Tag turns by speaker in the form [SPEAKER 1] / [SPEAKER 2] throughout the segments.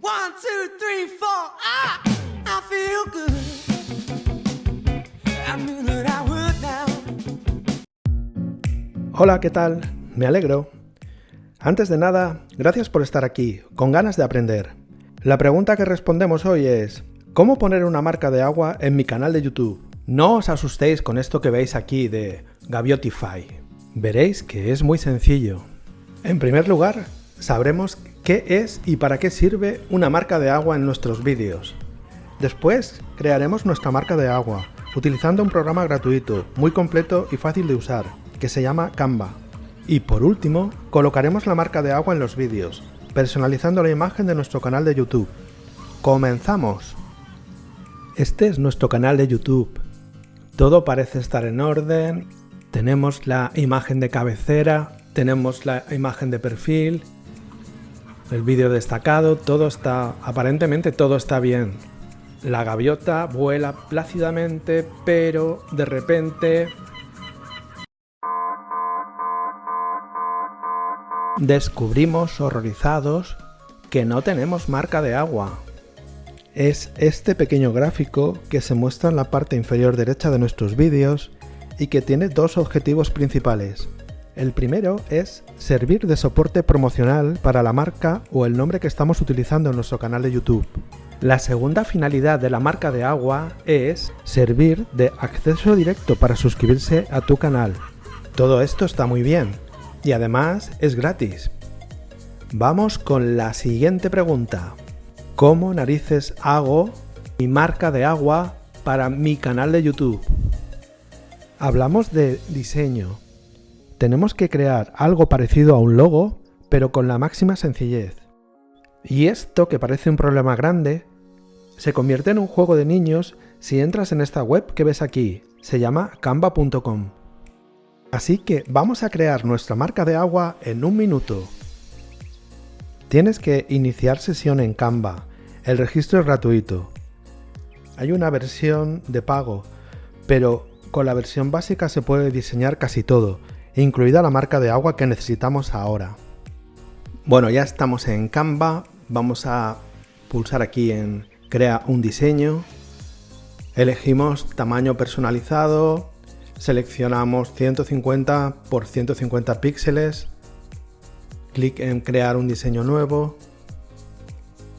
[SPEAKER 1] One, two, three, four. Ah, I feel good. I.
[SPEAKER 2] Hola, ¿qué tal? Me alegro. Antes de nada, gracias por estar aquí, con ganas de aprender. La pregunta que respondemos hoy es, ¿cómo poner una marca de agua en mi canal de YouTube? No os asustéis con esto que veis aquí de Gaviotify. Veréis que es muy sencillo. En primer lugar, sabremos qué es y para qué sirve una marca de agua en nuestros vídeos. Después, crearemos nuestra marca de agua, utilizando un programa gratuito, muy completo y fácil de usar, que se llama Canva. Y por último, colocaremos la marca de agua en los vídeos, personalizando la imagen de nuestro canal de YouTube. ¡Comenzamos! Este es nuestro canal de YouTube. Todo parece estar en orden, tenemos la imagen de cabecera, tenemos la imagen de perfil, el vídeo destacado, todo está, aparentemente todo está bien. La gaviota vuela plácidamente, pero de repente... Descubrimos horrorizados que no tenemos marca de agua. Es este pequeño gráfico que se muestra en la parte inferior derecha de nuestros vídeos y que tiene dos objetivos principales. El primero es servir de soporte promocional para la marca o el nombre que estamos utilizando en nuestro canal de YouTube. La segunda finalidad de la marca de agua es servir de acceso directo para suscribirse a tu canal. Todo esto está muy bien y además es gratis. Vamos con la siguiente pregunta. ¿Cómo narices hago mi marca de agua para mi canal de YouTube? Hablamos de diseño. Tenemos que crear algo parecido a un logo, pero con la máxima sencillez. Y esto, que parece un problema grande, se convierte en un juego de niños si entras en esta web que ves aquí. Se llama canva.com. Así que vamos a crear nuestra marca de agua en un minuto. Tienes que iniciar sesión en Canva. El registro es gratuito. Hay una versión de pago, pero con la versión básica se puede diseñar casi todo, incluida la marca de agua que necesitamos ahora. Bueno, ya estamos en Canva. Vamos a pulsar aquí en Crea un diseño. Elegimos tamaño personalizado. Seleccionamos 150 por 150 píxeles clic en crear un diseño nuevo.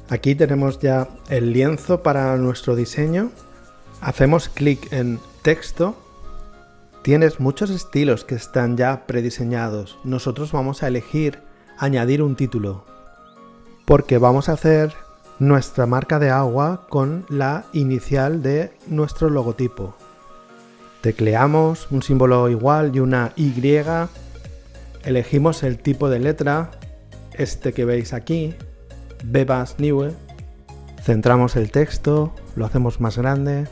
[SPEAKER 2] Aquí tenemos ya el lienzo para nuestro diseño. Hacemos clic en texto. Tienes muchos estilos que están ya prediseñados. Nosotros vamos a elegir añadir un título. Porque vamos a hacer nuestra marca de agua con la inicial de nuestro logotipo. Tecleamos un símbolo igual y una Y Elegimos el tipo de letra, este que veis aquí, Bebas Niue. Centramos el texto, lo hacemos más grande.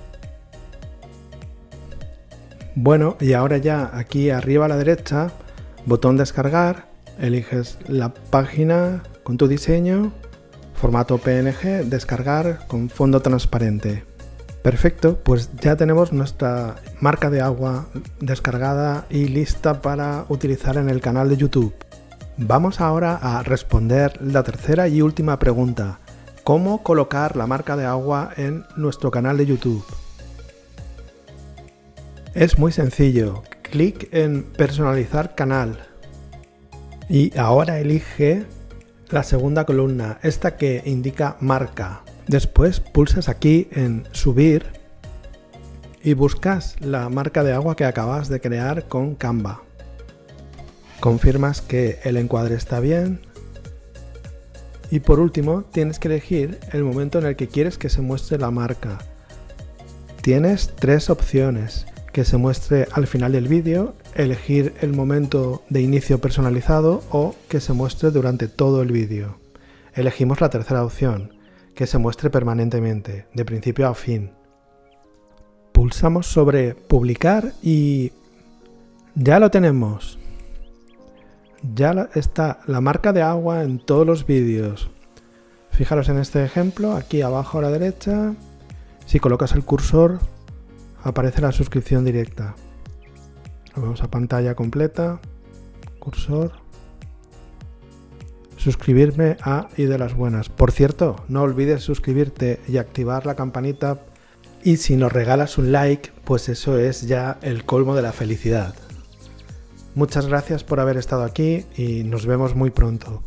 [SPEAKER 2] Bueno, y ahora ya aquí arriba a la derecha, botón descargar, eliges la página con tu diseño, formato PNG, descargar con fondo transparente. Perfecto, pues ya tenemos nuestra marca de agua descargada y lista para utilizar en el canal de YouTube. Vamos ahora a responder la tercera y última pregunta. ¿Cómo colocar la marca de agua en nuestro canal de YouTube? Es muy sencillo. Clic en personalizar canal. Y ahora elige la segunda columna, esta que indica marca. Después pulsas aquí en subir y buscas la marca de agua que acabas de crear con Canva. Confirmas que el encuadre está bien y por último tienes que elegir el momento en el que quieres que se muestre la marca. Tienes tres opciones, que se muestre al final del vídeo, elegir el momento de inicio personalizado o que se muestre durante todo el vídeo. Elegimos la tercera opción, que se muestre permanentemente, de principio a fin. Pulsamos sobre publicar y ya lo tenemos. Ya está la marca de agua en todos los vídeos. Fijaros en este ejemplo, aquí abajo a la derecha, si colocas el cursor aparece la suscripción directa. Lo vemos a pantalla completa, cursor, suscribirme a y de las buenas. Por cierto, no olvides suscribirte y activar la campanita. Y si nos regalas un like, pues eso es ya el colmo de la felicidad. Muchas gracias por haber estado aquí y nos vemos muy pronto.